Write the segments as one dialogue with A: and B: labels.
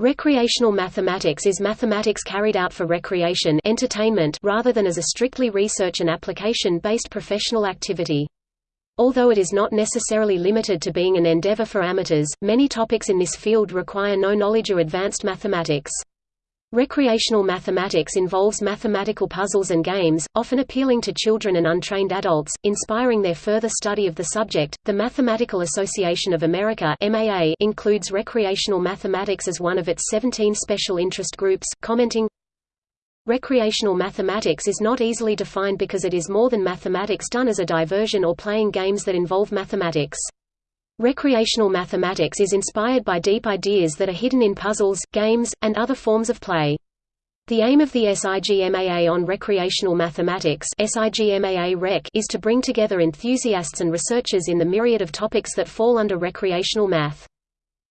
A: Recreational mathematics is mathematics carried out for recreation entertainment rather than as a strictly research and application-based professional activity. Although it is not necessarily limited to being an endeavor for amateurs, many topics in this field require no knowledge or advanced mathematics. Recreational mathematics involves mathematical puzzles and games, often appealing to children and untrained adults, inspiring their further study of the subject. The Mathematical Association of America (MAA) includes recreational mathematics as one of its 17 special interest groups, commenting Recreational mathematics is not easily defined because it is more than mathematics done as a diversion or playing games that involve mathematics. Recreational mathematics is inspired by deep ideas that are hidden in puzzles, games, and other forms of play. The aim of the SIGMAA on recreational mathematics SIGMAA is to bring together enthusiasts and researchers in the myriad of topics that fall under recreational math.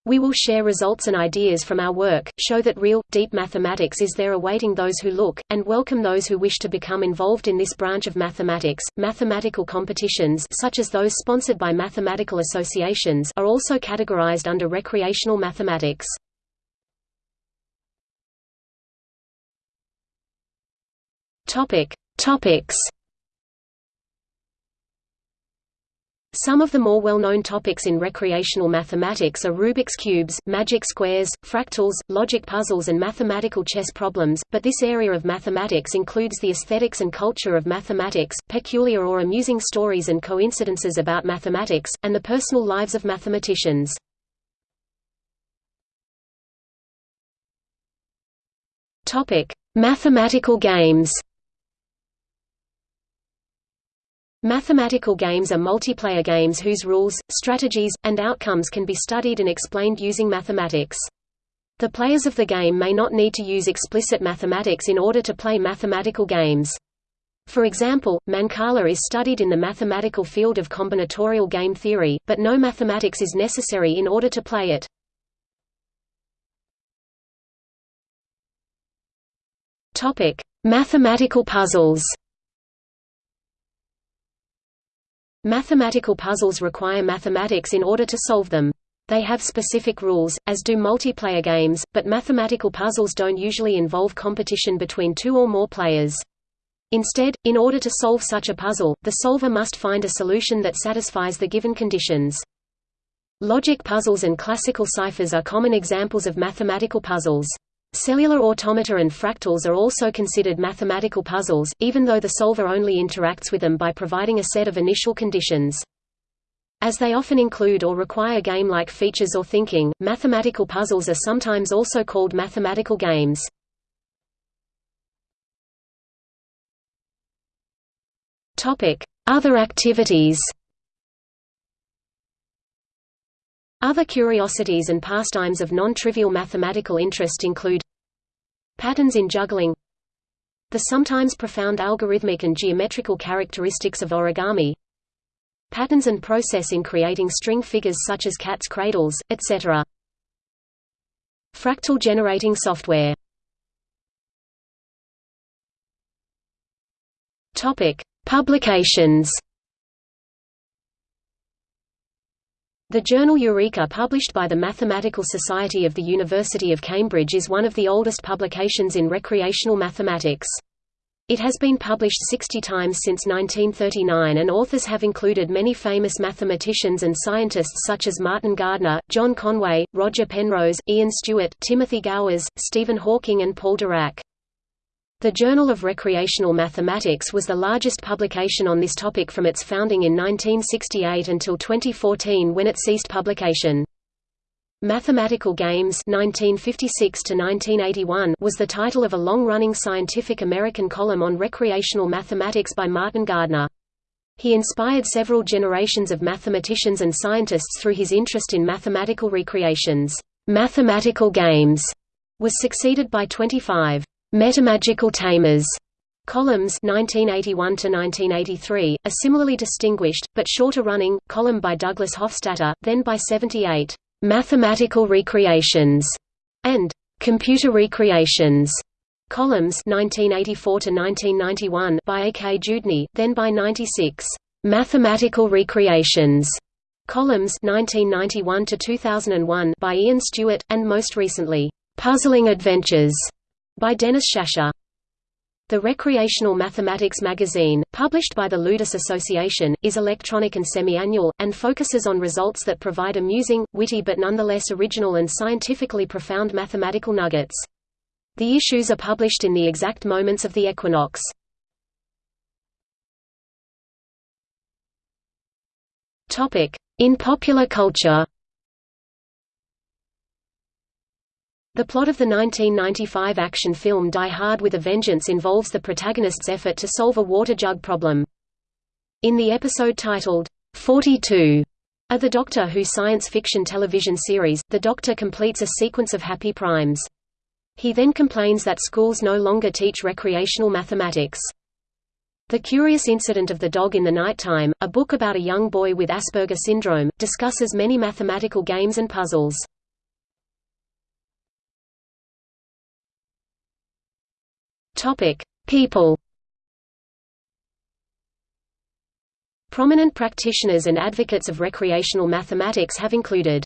A: We will share results and ideas from our work, show that real, deep mathematics is there awaiting those who look, and welcome those who wish to become involved in this branch of mathematics. Mathematical competitions such as those sponsored by mathematical associations are also categorized under recreational mathematics. Topic: Topics Some of the more well-known topics in recreational mathematics are Rubik's cubes, magic squares, fractals, logic puzzles and mathematical chess problems, but this area of mathematics includes the aesthetics and culture of mathematics, peculiar or amusing stories and coincidences about mathematics, and the personal lives of mathematicians. Mathematical games Mathematical games are multiplayer games whose rules, strategies, and outcomes can be studied and explained using mathematics. The players of the game may not need to use explicit mathematics in order to play mathematical games. For example, Mancala is studied in the mathematical field of combinatorial game theory, but no mathematics is necessary in order to play it. Mathematical puzzles Mathematical puzzles require mathematics in order to solve them. They have specific rules, as do multiplayer games, but mathematical puzzles don't usually involve competition between two or more players. Instead, in order to solve such a puzzle, the solver must find a solution that satisfies the given conditions. Logic puzzles and classical ciphers are common examples of mathematical puzzles. Cellular automata and fractals are also considered mathematical puzzles, even though the solver only interacts with them by providing a set of initial conditions. As they often include or require game-like features or thinking, mathematical puzzles are sometimes also called mathematical games. Other activities Other curiosities and pastimes of non-trivial mathematical interest include patterns in juggling the sometimes profound algorithmic and geometrical characteristics of origami patterns and process in creating string figures such as cat's cradles, etc. Fractal generating software Publications The journal Eureka published by the Mathematical Society of the University of Cambridge is one of the oldest publications in recreational mathematics. It has been published 60 times since 1939 and authors have included many famous mathematicians and scientists such as Martin Gardner, John Conway, Roger Penrose, Ian Stewart, Timothy Gowers, Stephen Hawking and Paul Dirac. The Journal of Recreational Mathematics was the largest publication on this topic from its founding in 1968 until 2014 when it ceased publication. Mathematical Games 1956 to 1981 was the title of a long-running Scientific American column on recreational mathematics by Martin Gardner. He inspired several generations of mathematicians and scientists through his interest in mathematical recreations. Mathematical Games was succeeded by 25 Metamagical Themas columns 1981 to 1983, a similarly distinguished but shorter running column by Douglas Hofstadter, then by 78 Mathematical Recreations and Computer Recreations columns 1984 to 1991 by A. K. Dewdney then by 96 Mathematical Recreations columns 1991 to 2001 by Ian Stewart, and most recently Puzzling Adventures by Dennis Shasha. The Recreational Mathematics magazine, published by the Ludus Association, is electronic and semi-annual, and focuses on results that provide amusing, witty but nonetheless original and scientifically profound mathematical nuggets. The issues are published in the exact moments of the equinox. In popular culture The plot of the 1995 action film Die Hard with a Vengeance involves the protagonist's effort to solve a water jug problem. In the episode titled, 42, of the Doctor Who science fiction television series, the Doctor completes a sequence of happy primes. He then complains that schools no longer teach recreational mathematics. The Curious Incident of the Dog in the Nighttime, a book about a young boy with Asperger syndrome, discusses many mathematical games and puzzles. Topic: People. Prominent practitioners and advocates of recreational mathematics have included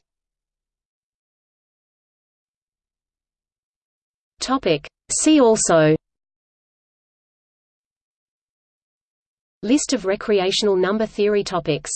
A: Topic. See also List of recreational number theory topics